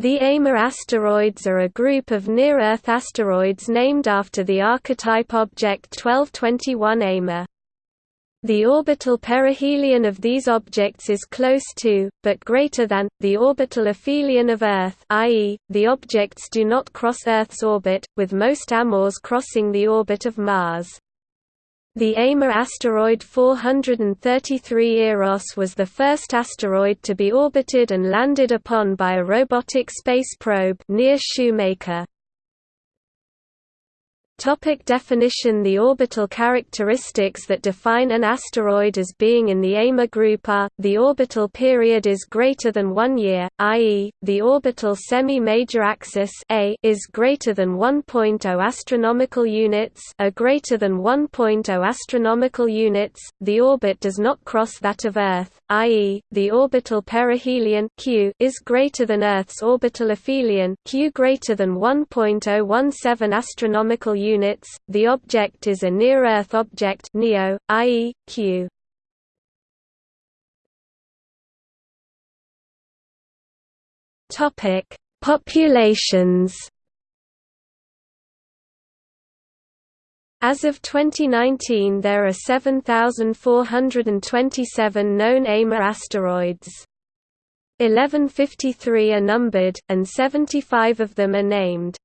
The Amor asteroids are a group of near-Earth asteroids named after the archetype object 1221 Amor. The orbital perihelion of these objects is close to, but greater than, the orbital aphelion of Earth i.e., the objects do not cross Earth's orbit, with most AMORs crossing the orbit of Mars. The Amor asteroid 433 Eros was the first asteroid to be orbited and landed upon by a robotic space probe near Shoemaker. Topic definition The orbital characteristics that define an asteroid as being in the Amor group are, the orbital period is greater than one year, i.e., the orbital semi-major axis A is greater than 1.0 astronomical units a greater than 1.0 astronomical units, the orbit does not cross that of Earth, i.e., the orbital perihelion Q is greater than Earth's orbital aphelion Q greater than 1.017 astronomical units. The object is a near-Earth object (NEO), i.e., Q. Topic: Populations. As of 2019 there are 7,427 known Amor asteroids. 1153 are numbered, and 75 of them are named.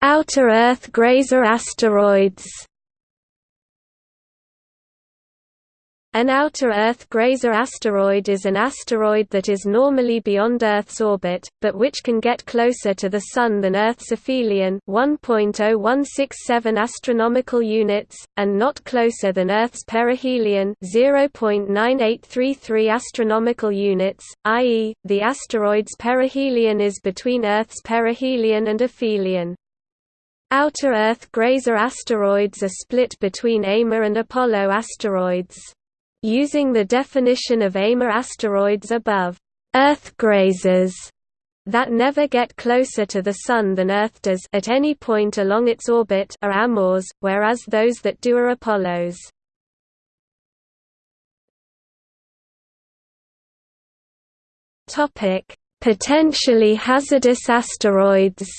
Outer Earth grazer asteroids An outer Earth grazer asteroid is an asteroid that is normally beyond Earth's orbit, but which can get closer to the Sun than Earth's aphelion 1.0167 astronomical units, and not closer than Earth's perihelion 0.9833 astronomical units, i.e., the asteroid's perihelion is between Earth's perihelion and aphelion. Outer Earth grazer asteroids are split between Amor and Apollo asteroids. Using the definition of Amor asteroids above, Earth grazers that never get closer to the Sun than Earth does at any point along its orbit are AMORs, whereas those that do are Apollos. Potentially hazardous asteroids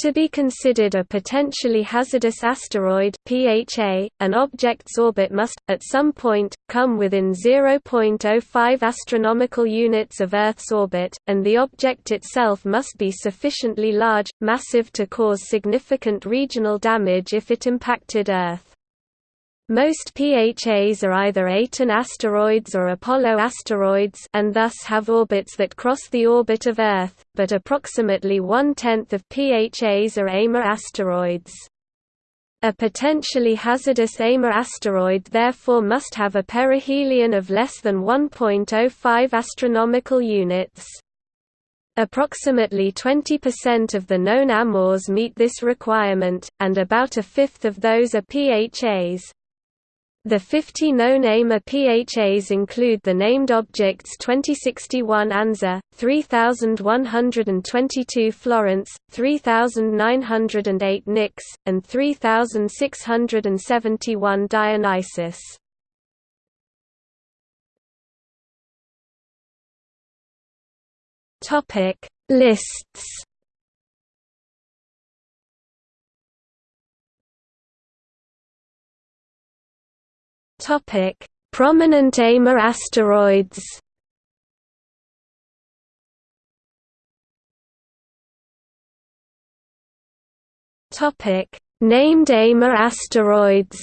To be considered a potentially hazardous asteroid (PHA), an object's orbit must, at some point, come within 0.05 astronomical units of Earth's orbit, and the object itself must be sufficiently large, massive to cause significant regional damage if it impacted Earth. Most PHAs are either Aten asteroids or Apollo asteroids and thus have orbits that cross the orbit of Earth, but approximately one-tenth of PHAs are Amor asteroids. A potentially hazardous Amor asteroid therefore must have a perihelion of less than 1.05 astronomical units. Approximately 20% of the known AMORs meet this requirement, and about a fifth of those are PHAs. The 50 known Amor PHAs include the named objects 2061 Anza, 3122 Florence, 3908 Nyx, and 3671 Dionysus. Lists Topic: Prominent Amor asteroids. Topic: Named Amor asteroids.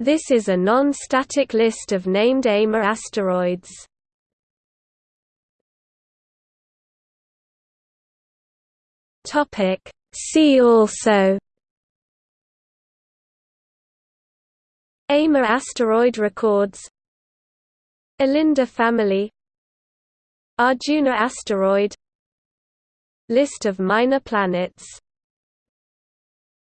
This is a non-static list of named Amor asteroids. Topic: See also Amor asteroid records. Alinda family. Arjuna asteroid. List of minor planets